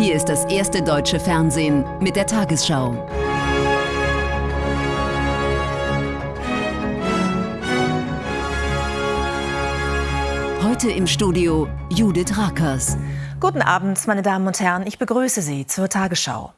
Hier ist das erste deutsche Fernsehen mit der Tagesschau. Heute im Studio Judith Rakers. Guten Abend, meine Damen und Herren. Ich begrüße Sie zur Tagesschau.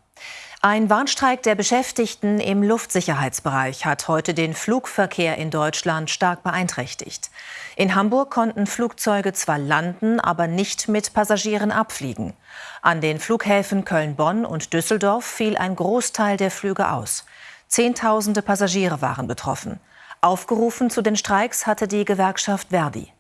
Ein Warnstreik der Beschäftigten im Luftsicherheitsbereich hat heute den Flugverkehr in Deutschland stark beeinträchtigt. In Hamburg konnten Flugzeuge zwar landen, aber nicht mit Passagieren abfliegen. An den Flughäfen Köln-Bonn und Düsseldorf fiel ein Großteil der Flüge aus. Zehntausende Passagiere waren betroffen. Aufgerufen zu den Streiks hatte die Gewerkschaft Verdi.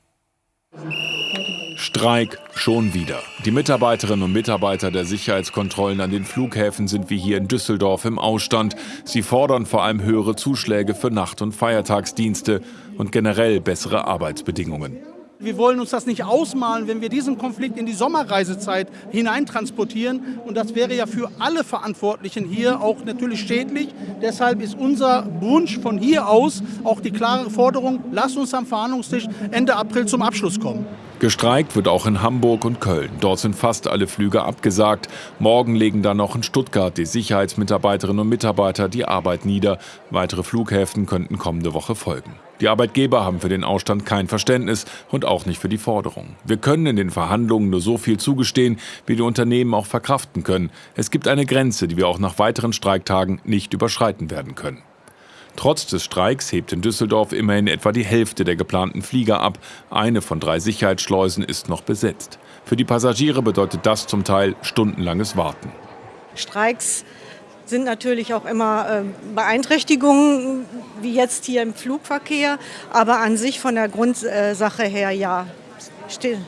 Streik schon wieder. Die Mitarbeiterinnen und Mitarbeiter der Sicherheitskontrollen an den Flughäfen sind wie hier in Düsseldorf im Ausstand. Sie fordern vor allem höhere Zuschläge für Nacht- und Feiertagsdienste und generell bessere Arbeitsbedingungen. Wir wollen uns das nicht ausmalen, wenn wir diesen Konflikt in die Sommerreisezeit hineintransportieren. Und das wäre ja für alle Verantwortlichen hier auch natürlich schädlich. Deshalb ist unser Wunsch von hier aus auch die klare Forderung, lasst uns am Verhandlungstisch Ende April zum Abschluss kommen. Gestreikt wird auch in Hamburg und Köln. Dort sind fast alle Flüge abgesagt. Morgen legen dann noch in Stuttgart die Sicherheitsmitarbeiterinnen und Mitarbeiter die Arbeit nieder. Weitere Flughäfen könnten kommende Woche folgen. Die Arbeitgeber haben für den Ausstand kein Verständnis und auch nicht für die Forderung. Wir können in den Verhandlungen nur so viel zugestehen, wie die Unternehmen auch verkraften können. Es gibt eine Grenze, die wir auch nach weiteren Streiktagen nicht überschreiten werden können. Trotz des Streiks hebt in Düsseldorf immerhin etwa die Hälfte der geplanten Flieger ab. Eine von drei Sicherheitsschleusen ist noch besetzt. Für die Passagiere bedeutet das zum Teil stundenlanges Warten. Streiks sind natürlich auch immer äh, Beeinträchtigungen, wie jetzt hier im Flugverkehr. Aber an sich von der Grundsache her ja,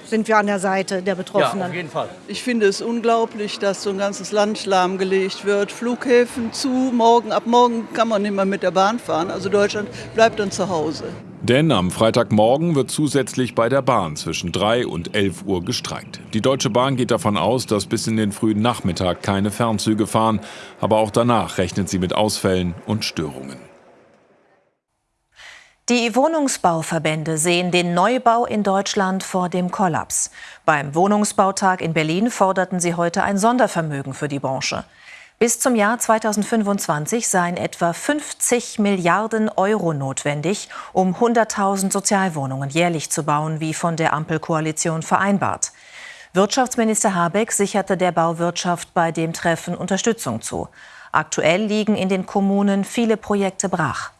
sind wir an der Seite der Betroffenen. Ja, auf jeden Fall. Ich finde es unglaublich, dass so ein ganzes Land lahmgelegt wird. Flughäfen zu, morgen, ab morgen kann man nicht mehr mit der Bahn fahren. Also Deutschland bleibt dann zu Hause. Denn am Freitagmorgen wird zusätzlich bei der Bahn zwischen 3 und 11 Uhr gestreikt. Die Deutsche Bahn geht davon aus, dass bis in den frühen Nachmittag keine Fernzüge fahren. Aber auch danach rechnet sie mit Ausfällen und Störungen. Die Wohnungsbauverbände sehen den Neubau in Deutschland vor dem Kollaps. Beim Wohnungsbautag in Berlin forderten sie heute ein Sondervermögen für die Branche. Bis zum Jahr 2025 seien etwa 50 Milliarden Euro notwendig, um 100.000 Sozialwohnungen jährlich zu bauen, wie von der Ampelkoalition vereinbart. Wirtschaftsminister Habeck sicherte der Bauwirtschaft bei dem Treffen Unterstützung zu. Aktuell liegen in den Kommunen viele Projekte brach.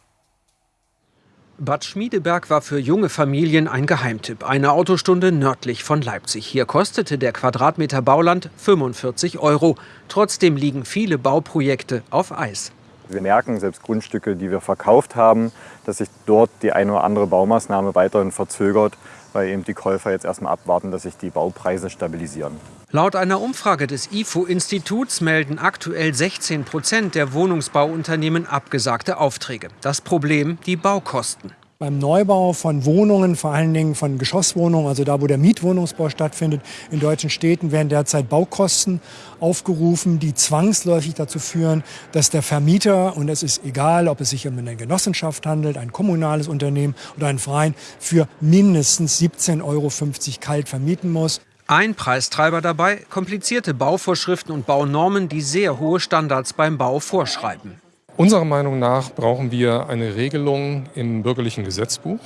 Bad Schmiedeberg war für junge Familien ein Geheimtipp. Eine Autostunde nördlich von Leipzig. Hier kostete der Quadratmeter Bauland 45 Euro. Trotzdem liegen viele Bauprojekte auf Eis. Wir merken, selbst Grundstücke, die wir verkauft haben, dass sich dort die eine oder andere Baumaßnahme weiterhin verzögert, weil eben die Käufer jetzt erstmal abwarten, dass sich die Baupreise stabilisieren. Laut einer Umfrage des IFO-Instituts melden aktuell 16 Prozent der Wohnungsbauunternehmen abgesagte Aufträge. Das Problem die Baukosten. Beim Neubau von Wohnungen, vor allen Dingen von Geschosswohnungen, also da, wo der Mietwohnungsbau stattfindet, in deutschen Städten werden derzeit Baukosten aufgerufen, die zwangsläufig dazu führen, dass der Vermieter, und es ist egal, ob es sich um eine Genossenschaft handelt, ein kommunales Unternehmen oder ein Verein, für mindestens 17,50 Euro kalt vermieten muss. Ein Preistreiber dabei komplizierte Bauvorschriften und Baunormen, die sehr hohe Standards beim Bau vorschreiben. Unserer Meinung nach brauchen wir eine Regelung im bürgerlichen Gesetzbuch,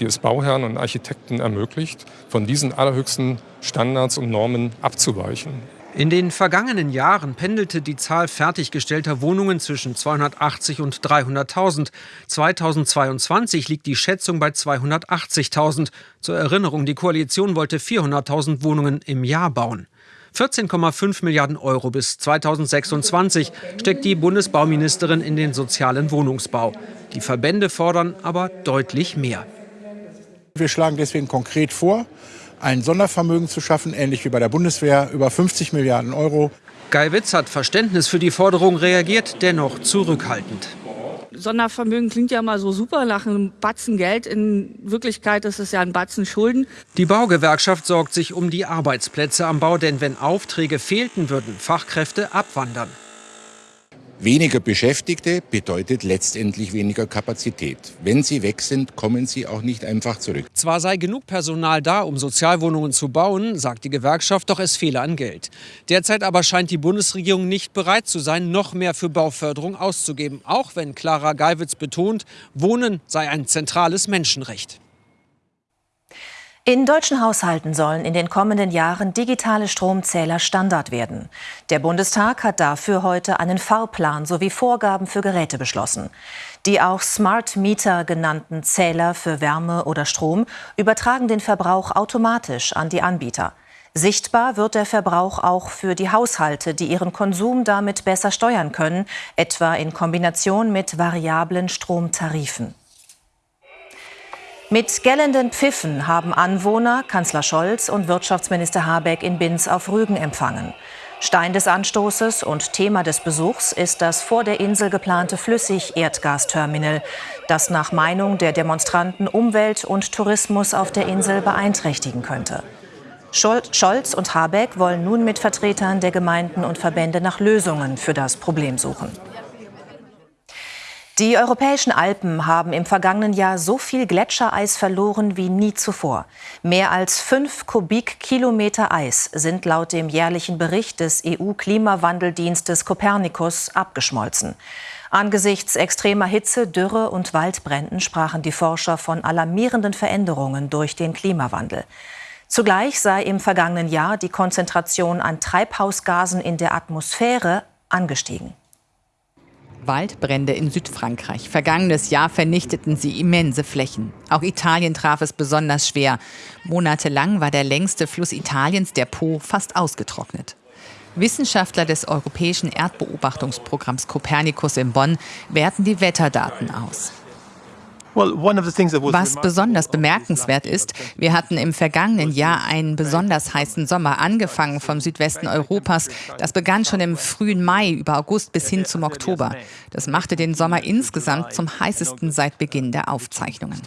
die es Bauherren und Architekten ermöglicht, von diesen allerhöchsten Standards und Normen abzuweichen. In den vergangenen Jahren pendelte die Zahl fertiggestellter Wohnungen zwischen 280 und 300.000. 2022 liegt die Schätzung bei 280.000. Zur Erinnerung, die Koalition wollte 400.000 Wohnungen im Jahr bauen. 14,5 Milliarden Euro bis 2026 steckt die Bundesbauministerin in den sozialen Wohnungsbau. Die Verbände fordern aber deutlich mehr. Wir schlagen deswegen konkret vor, ein Sondervermögen zu schaffen, ähnlich wie bei der Bundeswehr, über 50 Milliarden Euro. Guy Witz hat Verständnis für die Forderung, reagiert dennoch zurückhaltend. Sondervermögen klingt ja mal so super nach einem Batzen Geld. In Wirklichkeit ist es ja ein Batzen Schulden. Die Baugewerkschaft sorgt sich um die Arbeitsplätze am Bau, denn wenn Aufträge fehlten, würden Fachkräfte abwandern. Weniger Beschäftigte bedeutet letztendlich weniger Kapazität. Wenn sie weg sind, kommen sie auch nicht einfach zurück. Zwar sei genug Personal da, um Sozialwohnungen zu bauen, sagt die Gewerkschaft, doch es fehle an Geld. Derzeit aber scheint die Bundesregierung nicht bereit zu sein, noch mehr für Bauförderung auszugeben. Auch wenn Clara Geiwitz betont, Wohnen sei ein zentrales Menschenrecht. In deutschen Haushalten sollen in den kommenden Jahren digitale Stromzähler Standard werden. Der Bundestag hat dafür heute einen Fahrplan sowie Vorgaben für Geräte beschlossen. Die auch Smart Meter genannten Zähler für Wärme oder Strom übertragen den Verbrauch automatisch an die Anbieter. Sichtbar wird der Verbrauch auch für die Haushalte, die ihren Konsum damit besser steuern können, etwa in Kombination mit variablen Stromtarifen. Mit gellenden Pfiffen haben Anwohner Kanzler Scholz und Wirtschaftsminister Habeck in Binz auf Rügen empfangen. Stein des Anstoßes und Thema des Besuchs ist das vor der Insel geplante Flüssig-Erdgasterminal, das nach Meinung der Demonstranten Umwelt und Tourismus auf der Insel beeinträchtigen könnte. Scholz und Habeck wollen nun mit Vertretern der Gemeinden und Verbände nach Lösungen für das Problem suchen. Die europäischen Alpen haben im vergangenen Jahr so viel Gletschereis verloren wie nie zuvor. Mehr als fünf Kubikkilometer Eis sind laut dem jährlichen Bericht des EU-Klimawandeldienstes Copernicus abgeschmolzen. Angesichts extremer Hitze, Dürre und Waldbränden sprachen die Forscher von alarmierenden Veränderungen durch den Klimawandel. Zugleich sei im vergangenen Jahr die Konzentration an Treibhausgasen in der Atmosphäre angestiegen. Waldbrände in Südfrankreich. Vergangenes Jahr vernichteten sie immense Flächen. Auch Italien traf es besonders schwer. Monatelang war der längste Fluss Italiens, der Po, fast ausgetrocknet. Wissenschaftler des Europäischen Erdbeobachtungsprogramms Copernicus in Bonn werten die Wetterdaten aus. Was besonders bemerkenswert ist, wir hatten im vergangenen Jahr einen besonders heißen Sommer, angefangen vom Südwesten Europas. Das begann schon im frühen Mai über August bis hin zum Oktober. Das machte den Sommer insgesamt zum heißesten seit Beginn der Aufzeichnungen.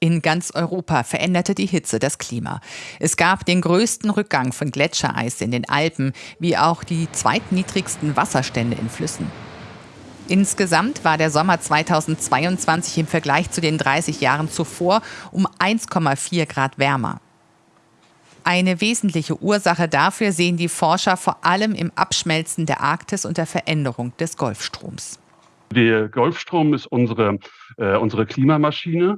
In ganz Europa veränderte die Hitze das Klima. Es gab den größten Rückgang von Gletschereis in den Alpen, wie auch die zweitniedrigsten Wasserstände in Flüssen. Insgesamt war der Sommer 2022 im Vergleich zu den 30 Jahren zuvor um 1,4 Grad wärmer. Eine wesentliche Ursache dafür sehen die Forscher vor allem im Abschmelzen der Arktis und der Veränderung des Golfstroms. Der Golfstrom ist unsere, äh, unsere Klimamaschine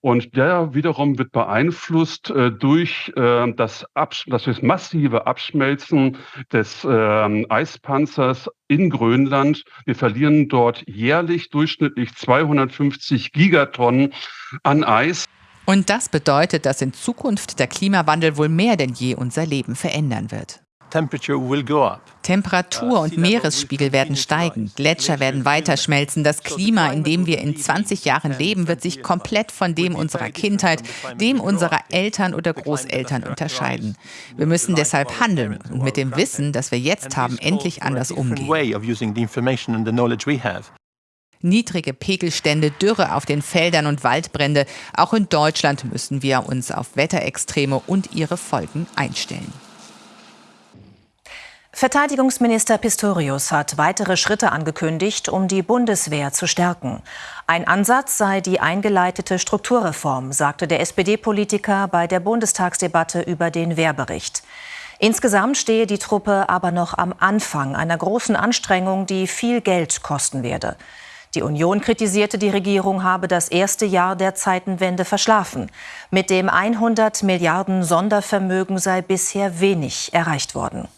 und der wiederum wird beeinflusst äh, durch äh, das, Absch das massive Abschmelzen des äh, Eispanzers in Grönland. Wir verlieren dort jährlich durchschnittlich 250 Gigatonnen an Eis. Und das bedeutet, dass in Zukunft der Klimawandel wohl mehr denn je unser Leben verändern wird. Temperatur und Meeresspiegel werden steigen, Gletscher werden weiter schmelzen. Das Klima, in dem wir in 20 Jahren leben, wird sich komplett von dem unserer Kindheit, dem unserer Eltern oder Großeltern unterscheiden. Wir müssen deshalb handeln und mit dem Wissen, das wir jetzt haben, endlich anders umgehen. Niedrige Pegelstände, Dürre auf den Feldern und Waldbrände. Auch in Deutschland müssen wir uns auf Wetterextreme und ihre Folgen einstellen. Verteidigungsminister Pistorius hat weitere Schritte angekündigt, um die Bundeswehr zu stärken. Ein Ansatz sei die eingeleitete Strukturreform, sagte der SPD-Politiker bei der Bundestagsdebatte über den Wehrbericht. Insgesamt stehe die Truppe aber noch am Anfang einer großen Anstrengung, die viel Geld kosten werde. Die Union kritisierte, die Regierung habe das erste Jahr der Zeitenwende verschlafen. Mit dem 100 Milliarden Sondervermögen sei bisher wenig erreicht worden.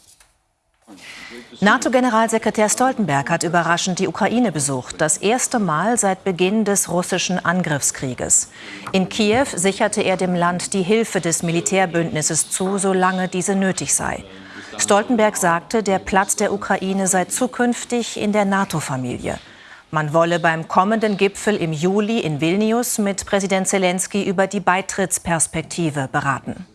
NATO-Generalsekretär Stoltenberg hat überraschend die Ukraine besucht, das erste Mal seit Beginn des russischen Angriffskrieges. In Kiew sicherte er dem Land die Hilfe des Militärbündnisses zu, solange diese nötig sei. Stoltenberg sagte, der Platz der Ukraine sei zukünftig in der NATO-Familie. Man wolle beim kommenden Gipfel im Juli in Vilnius mit Präsident Zelensky über die Beitrittsperspektive beraten.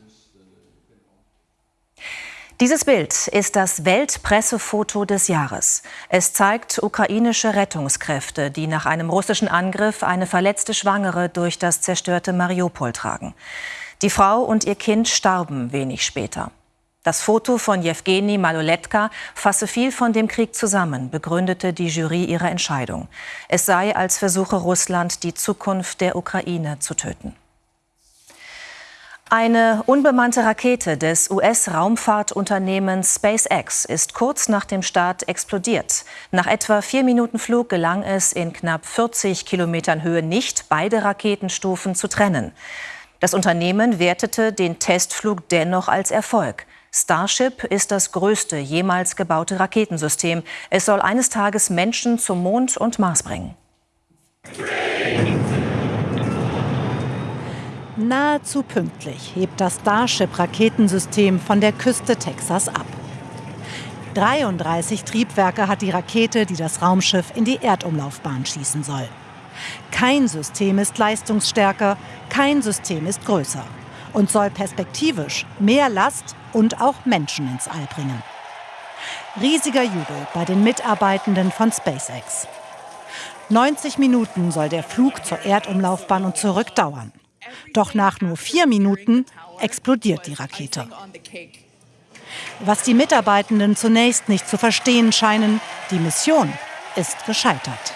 Dieses Bild ist das Weltpressefoto des Jahres. Es zeigt ukrainische Rettungskräfte, die nach einem russischen Angriff eine verletzte Schwangere durch das zerstörte Mariupol tragen. Die Frau und ihr Kind starben wenig später. Das Foto von Jewgeni Maloletka fasse viel von dem Krieg zusammen, begründete die Jury ihre Entscheidung. Es sei, als versuche Russland, die Zukunft der Ukraine zu töten. Eine unbemannte Rakete des US-Raumfahrtunternehmens SpaceX ist kurz nach dem Start explodiert. Nach etwa vier Minuten Flug gelang es in knapp 40 Kilometern Höhe nicht, beide Raketenstufen zu trennen. Das Unternehmen wertete den Testflug dennoch als Erfolg. Starship ist das größte jemals gebaute Raketensystem. Es soll eines Tages Menschen zum Mond und Mars bringen. Nahezu pünktlich hebt das Starship-Raketensystem von der Küste Texas ab. 33 Triebwerke hat die Rakete, die das Raumschiff in die Erdumlaufbahn schießen soll. Kein System ist leistungsstärker, kein System ist größer und soll perspektivisch mehr Last und auch Menschen ins All bringen. Riesiger Jubel bei den Mitarbeitenden von SpaceX. 90 Minuten soll der Flug zur Erdumlaufbahn und zurück dauern. Doch nach nur vier Minuten explodiert die Rakete. Was die Mitarbeitenden zunächst nicht zu verstehen scheinen, die Mission ist gescheitert.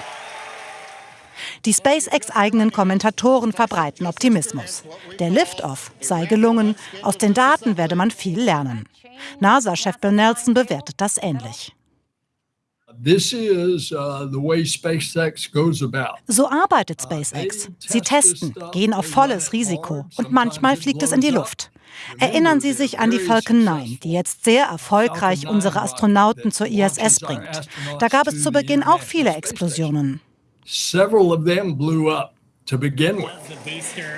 Die SpaceX-eigenen Kommentatoren verbreiten Optimismus. Der Liftoff sei gelungen, aus den Daten werde man viel lernen. NASA-Chef Bill Nelson bewertet das ähnlich. Uh, so arbeitet SpaceX. Sie testen, gehen auf volles Risiko und manchmal fliegt es in die Luft. Erinnern Sie sich an die Falcon 9, die jetzt sehr erfolgreich unsere Astronauten zur ISS bringt. Da gab es zu Beginn auch viele Explosionen. Several of them blew up.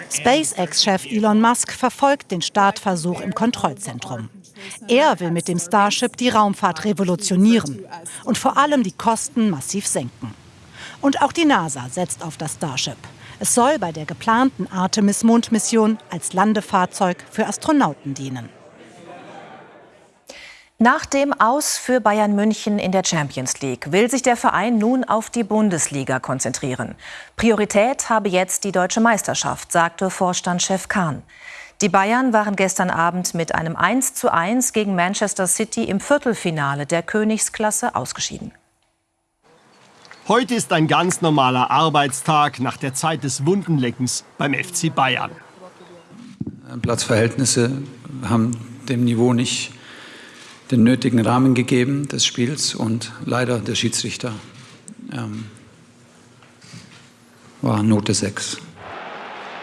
SpaceX-Chef Elon Musk verfolgt den Startversuch im Kontrollzentrum. Er will mit dem Starship die Raumfahrt revolutionieren und vor allem die Kosten massiv senken. Und auch die NASA setzt auf das Starship. Es soll bei der geplanten Artemis-Mondmission als Landefahrzeug für Astronauten dienen. Nach dem Aus für Bayern München in der Champions League will sich der Verein nun auf die Bundesliga konzentrieren. Priorität habe jetzt die deutsche Meisterschaft, sagte Vorstandschef Kahn. Die Bayern waren gestern Abend mit einem 1:1 gegen Manchester City im Viertelfinale der Königsklasse ausgeschieden. Heute ist ein ganz normaler Arbeitstag nach der Zeit des Wundenleckens beim FC Bayern. Platzverhältnisse haben dem Niveau nicht den nötigen Rahmen gegeben des Spiels und leider der Schiedsrichter ähm, war Note 6.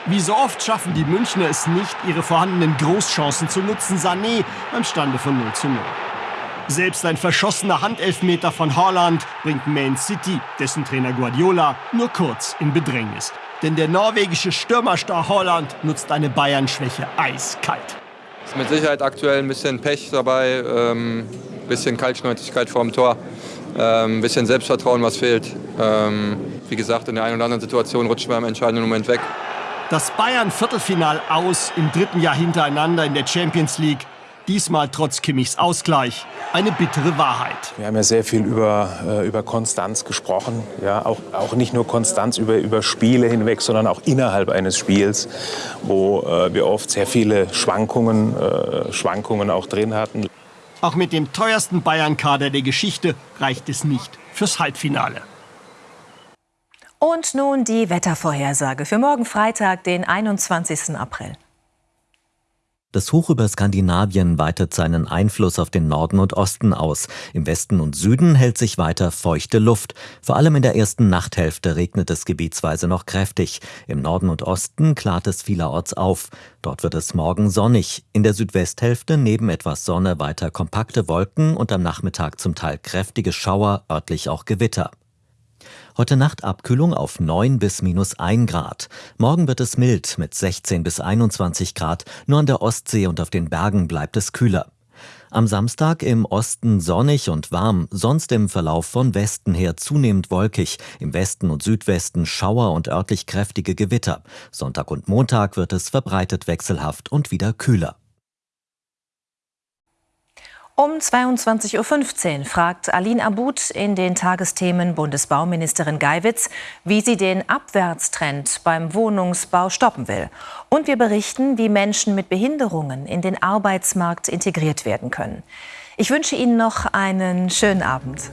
Wie so oft schaffen die Münchner es nicht, ihre vorhandenen Großchancen zu nutzen. Sané beim Stande von 0 zu 0. Selbst ein verschossener Handelfmeter von Haaland bringt Man City, dessen Trainer Guardiola, nur kurz in Bedrängnis. Denn der norwegische Stürmerstar Haaland nutzt eine Bayern-Schwäche eiskalt. Ist mit Sicherheit aktuell ein bisschen Pech dabei, ähm, bisschen Kaltschnäuzigkeit vorm Tor, ähm, bisschen Selbstvertrauen, was fehlt. Ähm, wie gesagt, in der einen oder anderen Situation rutscht man im entscheidenden Moment weg. Das Bayern-Viertelfinal aus im dritten Jahr hintereinander in der Champions League Diesmal trotz Kimmichs Ausgleich eine bittere Wahrheit. Wir haben ja sehr viel über, äh, über Konstanz gesprochen. Ja, auch, auch nicht nur Konstanz über, über Spiele hinweg, sondern auch innerhalb eines Spiels, wo äh, wir oft sehr viele Schwankungen, äh, Schwankungen auch drin hatten. Auch mit dem teuersten Bayern-Kader der Geschichte reicht es nicht fürs Halbfinale. Und nun die Wettervorhersage für morgen Freitag, den 21. April. Das Hoch über Skandinavien weitet seinen Einfluss auf den Norden und Osten aus. Im Westen und Süden hält sich weiter feuchte Luft. Vor allem in der ersten Nachthälfte regnet es gebietsweise noch kräftig. Im Norden und Osten klart es vielerorts auf. Dort wird es morgen sonnig. In der Südwesthälfte neben etwas Sonne weiter kompakte Wolken und am Nachmittag zum Teil kräftige Schauer, örtlich auch Gewitter. Heute Nacht Abkühlung auf 9 bis minus 1 Grad. Morgen wird es mild mit 16 bis 21 Grad. Nur an der Ostsee und auf den Bergen bleibt es kühler. Am Samstag im Osten sonnig und warm, sonst im Verlauf von Westen her zunehmend wolkig, im Westen und Südwesten Schauer und örtlich kräftige Gewitter. Sonntag und Montag wird es verbreitet wechselhaft und wieder kühler. Um 22.15 Uhr fragt Aline Abud in den Tagesthemen Bundesbauministerin Geiwitz, wie sie den Abwärtstrend beim Wohnungsbau stoppen will. Und wir berichten, wie Menschen mit Behinderungen in den Arbeitsmarkt integriert werden können. Ich wünsche Ihnen noch einen schönen Abend.